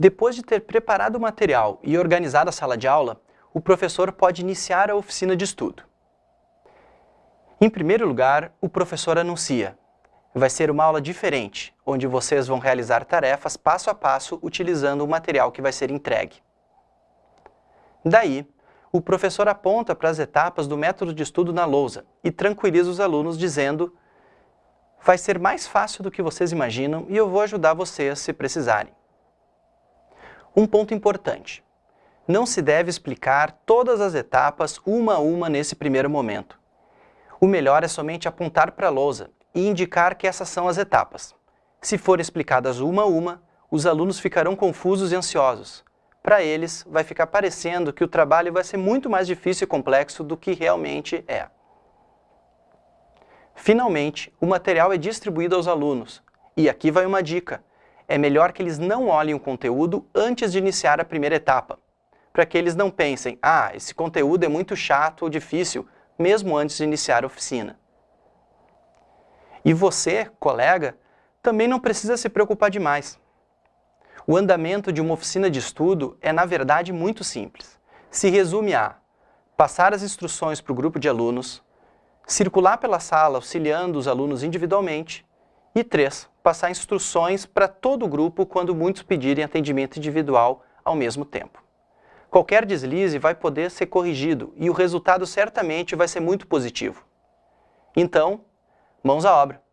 Depois de ter preparado o material e organizado a sala de aula, o professor pode iniciar a oficina de estudo. Em primeiro lugar, o professor anuncia. Vai ser uma aula diferente, onde vocês vão realizar tarefas passo a passo utilizando o material que vai ser entregue. Daí, o professor aponta para as etapas do método de estudo na lousa e tranquiliza os alunos dizendo vai ser mais fácil do que vocês imaginam e eu vou ajudar vocês se precisarem. Um ponto importante. Não se deve explicar todas as etapas uma a uma nesse primeiro momento. O melhor é somente apontar para a lousa e indicar que essas são as etapas. Se forem explicadas uma a uma, os alunos ficarão confusos e ansiosos. Para eles, vai ficar parecendo que o trabalho vai ser muito mais difícil e complexo do que realmente é. Finalmente, o material é distribuído aos alunos. E aqui vai uma dica é melhor que eles não olhem o conteúdo antes de iniciar a primeira etapa, para que eles não pensem, ah, esse conteúdo é muito chato ou difícil, mesmo antes de iniciar a oficina. E você, colega, também não precisa se preocupar demais. O andamento de uma oficina de estudo é, na verdade, muito simples. Se resume a passar as instruções para o grupo de alunos, circular pela sala auxiliando os alunos individualmente e 3 passar instruções para todo o grupo quando muitos pedirem atendimento individual ao mesmo tempo. Qualquer deslize vai poder ser corrigido e o resultado certamente vai ser muito positivo. Então, mãos à obra!